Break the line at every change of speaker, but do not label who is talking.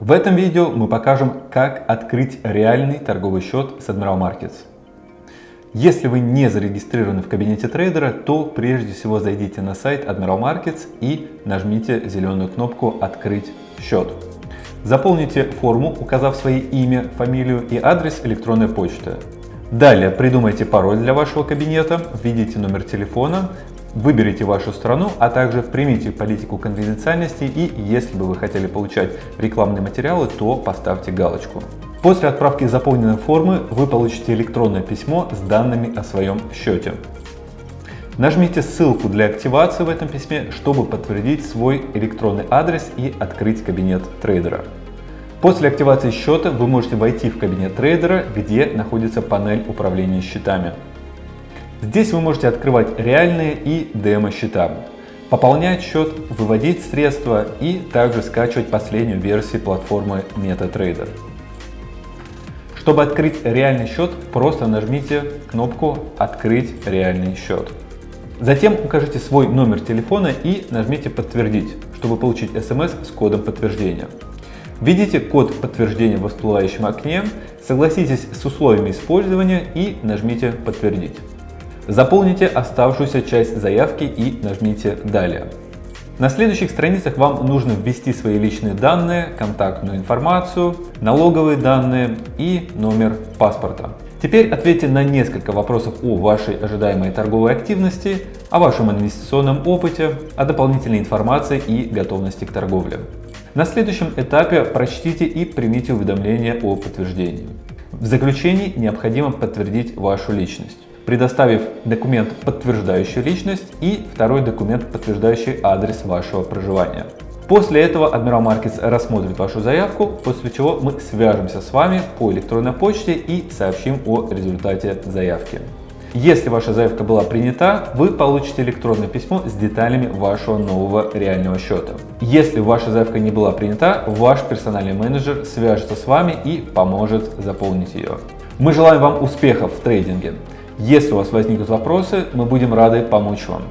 В этом видео мы покажем, как открыть реальный торговый счет с Admiral Markets. Если вы не зарегистрированы в кабинете трейдера, то прежде всего зайдите на сайт Admiral Markets и нажмите зеленую кнопку «Открыть счет». Заполните форму, указав свои имя, фамилию и адрес электронной почты. Далее придумайте пароль для вашего кабинета, введите номер телефона, выберите вашу страну, а также примите политику конфиденциальности и если бы вы хотели получать рекламные материалы, то поставьте галочку. После отправки заполненной формы вы получите электронное письмо с данными о своем счете. Нажмите ссылку для активации в этом письме, чтобы подтвердить свой электронный адрес и открыть кабинет трейдера. После активации счета вы можете войти в кабинет трейдера, где находится панель управления счетами. Здесь вы можете открывать реальные и демо-счета, пополнять счет, выводить средства и также скачивать последнюю версию платформы MetaTrader. Чтобы открыть реальный счет, просто нажмите кнопку «Открыть реальный счет». Затем укажите свой номер телефона и нажмите «Подтвердить», чтобы получить смс с кодом подтверждения. Введите код подтверждения в всплывающем окне, согласитесь с условиями использования и нажмите «Подтвердить». Заполните оставшуюся часть заявки и нажмите «Далее». На следующих страницах вам нужно ввести свои личные данные, контактную информацию, налоговые данные и номер паспорта. Теперь ответьте на несколько вопросов о вашей ожидаемой торговой активности, о вашем инвестиционном опыте, о дополнительной информации и готовности к торговле. На следующем этапе прочтите и примите уведомление о подтверждении. В заключении необходимо подтвердить вашу личность предоставив документ, подтверждающий личность и второй документ, подтверждающий адрес вашего проживания. После этого Admiral Markets рассмотрит вашу заявку, после чего мы свяжемся с вами по электронной почте и сообщим о результате заявки. Если ваша заявка была принята, вы получите электронное письмо с деталями вашего нового реального счета. Если ваша заявка не была принята, ваш персональный менеджер свяжется с вами и поможет заполнить ее. Мы желаем вам успехов в трейдинге. Если у вас возникнут вопросы, мы будем рады помочь вам.